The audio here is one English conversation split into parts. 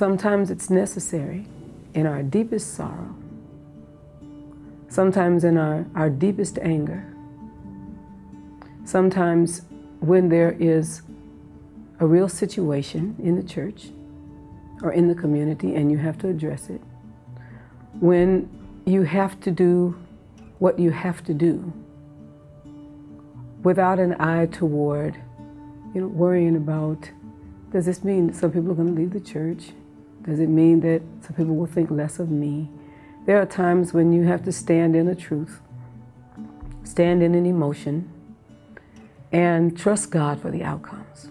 Sometimes it's necessary in our deepest sorrow, sometimes in our, our deepest anger, sometimes when there is a real situation in the church or in the community and you have to address it, when you have to do what you have to do without an eye toward, you know, worrying about, does this mean some people are going to leave the church? Does it mean that some people will think less of me? There are times when you have to stand in a truth, stand in an emotion, and trust God for the outcomes.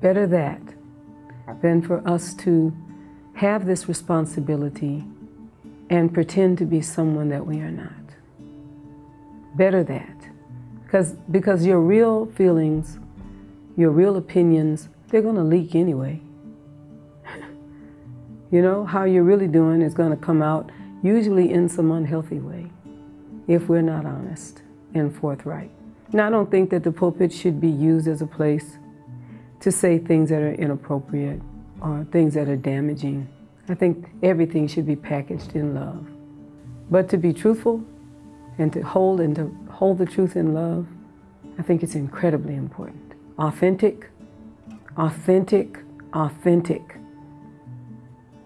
Better that than for us to have this responsibility and pretend to be someone that we are not. Better that. Because, because your real feelings, your real opinions, they're going to leak anyway. You know, how you're really doing is going to come out usually in some unhealthy way if we're not honest and forthright. Now, I don't think that the pulpit should be used as a place to say things that are inappropriate or things that are damaging. I think everything should be packaged in love. But to be truthful and to hold and to hold the truth in love, I think it's incredibly important. Authentic, authentic, authentic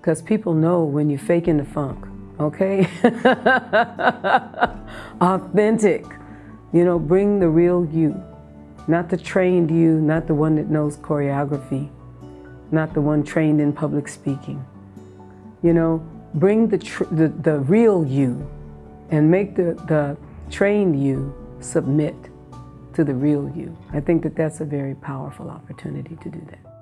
because people know when you're faking the funk, okay? Authentic. You know, bring the real you, not the trained you, not the one that knows choreography, not the one trained in public speaking. You know, bring the, the, the real you and make the, the trained you submit to the real you. I think that that's a very powerful opportunity to do that.